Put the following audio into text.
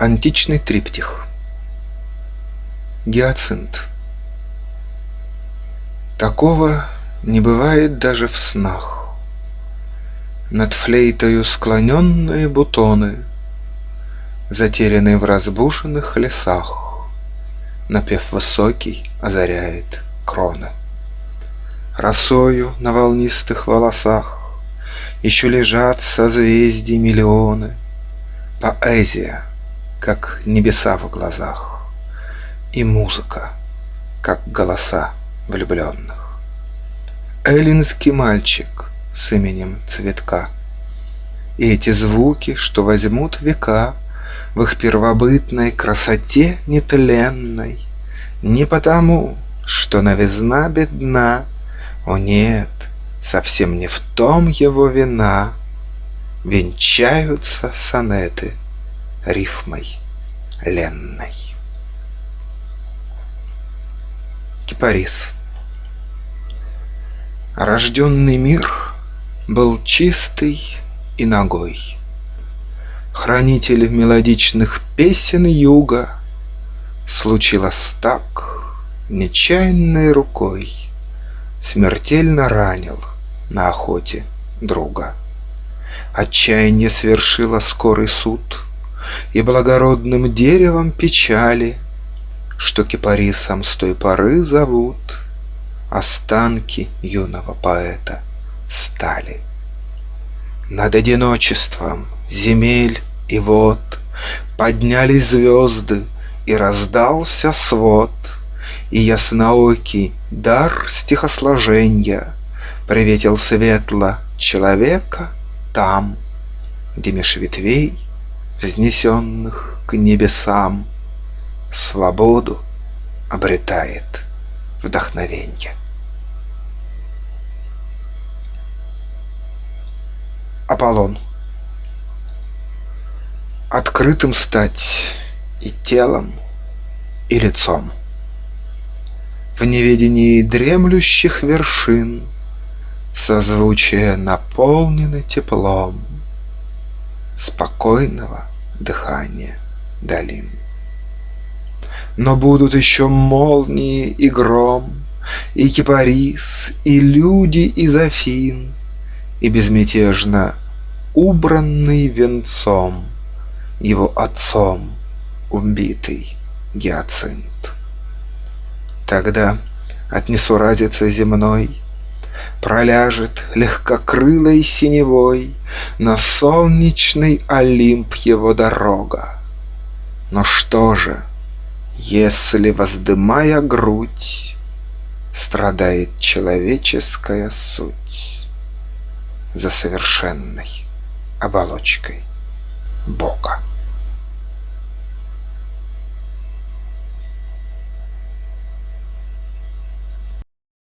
Античный триптих Гиацинт Такого не бывает даже в снах. Над флейтою склоненные бутоны, Затерянные в разбушенных лесах, Напев высокий озаряет кроны. Росою на волнистых волосах Еще лежат созвездий миллионы. Поэзия — как небеса в глазах, И музыка, как голоса влюбленных. Эллинский мальчик с именем Цветка, И эти звуки, что возьмут века В их первобытной красоте нетленной, Не потому, что новизна бедна, О нет, совсем не в том его вина, Венчаются сонеты — рифмой ленной. Кипарис Рожденный мир был чистый и ногой. Хранитель мелодичных песен юга Случилось так, нечаянной рукой Смертельно ранил на охоте друга. Отчаяние свершило скорый суд — и благородным деревом печали, Что кипарисом с той поры зовут Останки юного поэта стали. Над одиночеством земель и вод Поднялись звезды, и раздался свод, И ясноокий дар стихосложенья Приветил светло человека там, Где меж ветвей Взнесенных к небесам, Свободу обретает вдохновенье. Аполлон Открытым стать и телом, и лицом. В неведении дремлющих вершин Созвучие наполнены теплом Спокойного дыхания долин. Но будут еще молнии и гром, И кипарис, и люди из Афин, И безмятежно убранный венцом Его отцом убитый гиацинт. Тогда от несуразицы земной Проляжет легкокрылой синевой На солнечный Олимп его дорога. Но что же, если, воздымая грудь, Страдает человеческая суть За совершенной оболочкой Бога?